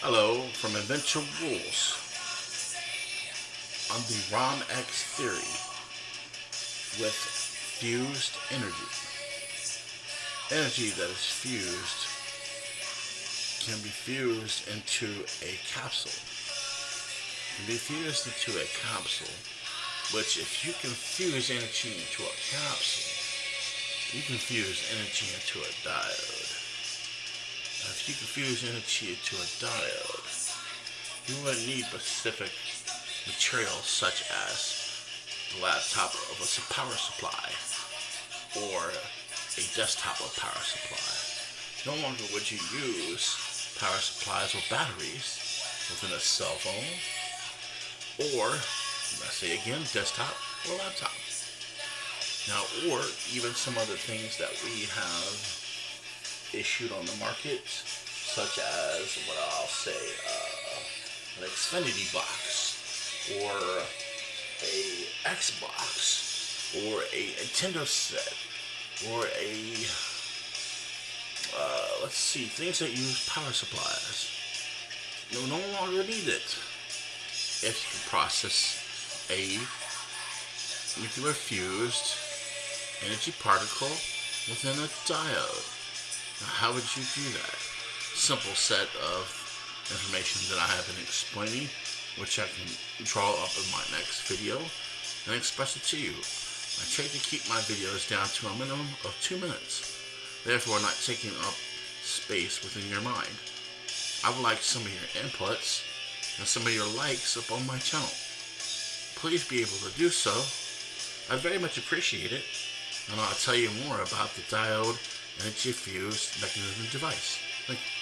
Hello from Adventure Rules on the ROM X theory with fused energy. Energy that is fused can be fused into a capsule. Can be fused into a capsule, which if you can fuse energy into a capsule, you can fuse energy into a diode. You can fuse energy into a diode, you wouldn't need specific materials such as the laptop of a power supply or a desktop of power supply. No longer would you use power supplies or batteries within a cell phone or, let's say again, desktop or laptop. Now, or even some other things that we have issued on the market, such as what I'll say, uh, an Xfinity box, or a Xbox, or a Nintendo set, or a, uh, let's see, things that use power supplies. You no longer need it if you can process a nuclear fused energy particle within a diode. How would you do that? Simple set of information that I have been explaining, which I can draw up in my next video and express it to you. I try to keep my videos down to a minimum of two minutes, therefore not taking up space within your mind. I would like some of your inputs and some of your likes up on my channel. Please be able to do so. I very much appreciate it and I'll tell you more about the diode energy fused mechanism device. You.